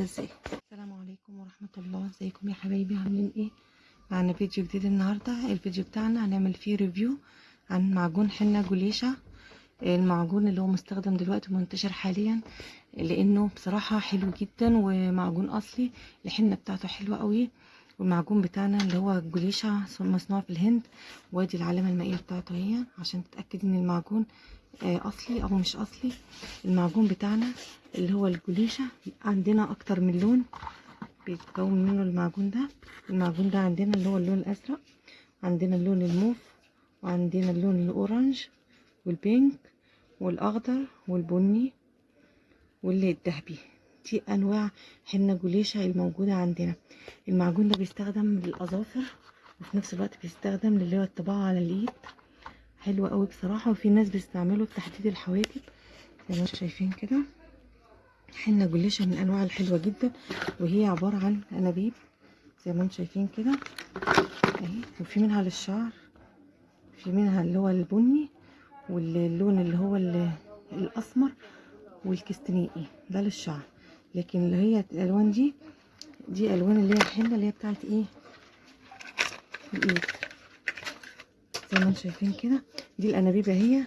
إزاي السلام عليكم ورحمة الله. ازيكم يا حبايبي؟ عاملين إيه؟ معنا فيديو جديد النهاردة. الفيديو بتاعنا هنعمل فيه ريفيو عن معجون حنة جوليشة المعجون اللي هو مستخدم دلوقتي منتشر حاليا لأنه بصراحة حلو جدا ومعجون أصلي. الحنة بتاعته حلوة قوي. والمعجون بتاعنا اللي هو جوليشة مصنوع في الهند. وادي العلامة المائية بتاعته هي عشان تتأكد إن المعجون أصلي أو مش أصلي المعجون بتاعنا اللي هو الجوليشة. عندنا أكتر من لون بيتكون منه المعجون ده. المعجون ده عندنا اللي هو اللون الأزرق عندنا اللون الموف وعندنا اللون ال orange وال pink والأخضر والبني واللي الذهبي. دي أنواع حنة جوليشة الموجودة عندنا. المعجون ده بيستخدم للأظافر وفي نفس الوقت بيستخدم اللي هو الطباعة على اليد حلو قوي بصراحة وفي ناس بيستعملوا في تحديد الحواجب زي ما شايفين كده. حنة جوليشة من الانواع الحلوة جدا وهي عبارة عن أنابيب زي ما أنتم شايفين كده. اهي وفي منها للشعر في منها اللي هو البني واللون اللي هو الأسمر والكستنائي. ده للشعر. لكن اللي هي الألوان دي دي ألوان اللي هي الحنة اللي هي بتاعت إيه؟ الإيد. زي ما شايفين كده. دي الأنابيب اهي.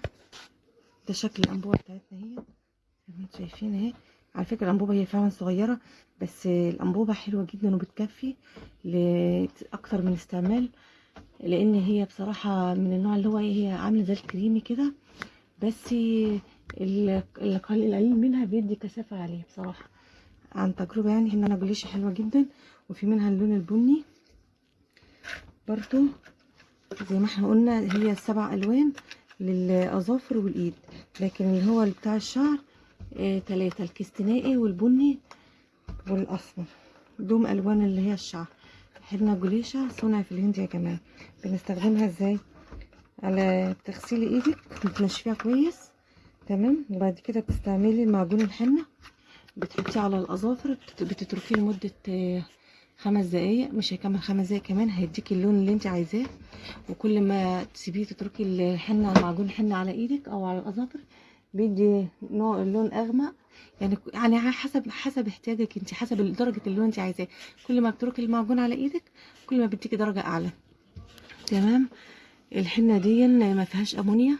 ده شكل الأنبوبة بتاعتنا اهي. زي ما أنتم شايفين اهي. على فكرة الأنبوبة هي فعلا صغيرة بس الأنبوبة حلوة جدا وبتكفي لأكتر من استعمال لأن هي بصراحة من النوع اللي هو هي عاملة زي الكريمي كده بس القليل منها بيدي كثافة عليه بصراحة. عن تجربة يعني ان أنا جوليشه حلوة جدا وفي منها اللون البني. برضو زي ما إحنا قلنا هي السبع ألوان للأظافر والإيد. لكن اللي هو بتاع الشعر آه تلاتة الكستنائي والبني والأسمر. دوم ألوان اللي هي الشعر. حنة جوليشة صنع في الهند يا جماعة. بنستخدمها إزاي؟ على بتغسلي إيدك بتنشفيها كويس. تمام؟ وبعد كده بتستعملي المعجون الحنة. بتحطيه على الأظافر بتتركيه لمدة آه خمس دقايق مش هيكمل خمس دقايق كمان هيديكي اللون اللي انت عايزاه. وكل ما تسيبيه تتركي الحنة معجون الحنه على إيدك أو على الاظافر بيدي نوع اللون أغمق. يعني يعني حسب حسب احتياجك انت حسب درجة اللون انت عايزاه. كل ما بتتركي المعجون على إيدك كل ما بيديكي درجة أعلى. تمام؟ الحنة دي ما فيهاش أمونيا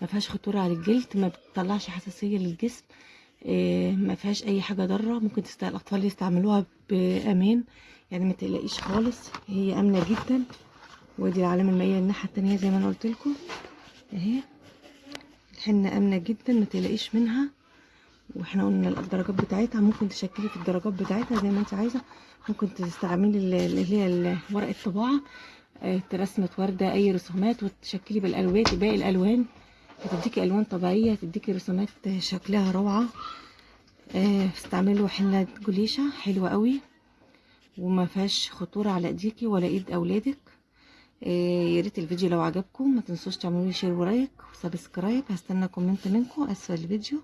ما فيهاش خطورة على الجلد ما بتطلعش حساسية للجسم ما فيهاش أي حاجة ضارة. ممكن. الأطفال يستعملوها بأمان. يعني ما تقلقيش خالص هي آمنة جدا. ودي العلامة المائية الناحية التانية زي ما أنا قلت لكم. أهي. الحنة آمنة جدا ما تقلقيش منها. وإحنا قلنا الدرجات بتاعتها ممكن تشكلي في الدرجات بتاعتها زي ما أنت عايزة. ممكن تستعملي اللي هي ورق الطباعه رسمه وردة أي رسومات وتشكلي بالألوان باقي الألوان. هتديكي ألوان طبيعية هتديكي رسومات شكلها روعة. استعملوا حنة جوليشة حلوة قوي. وما فيهاش خطورة على ايديكي ولا ايد اولادك. يا ريت الفيديو لو عجبكم ما تنسوش تعملوا لي share و like و subscribe. هستنى comment منكم أسفل الفيديو.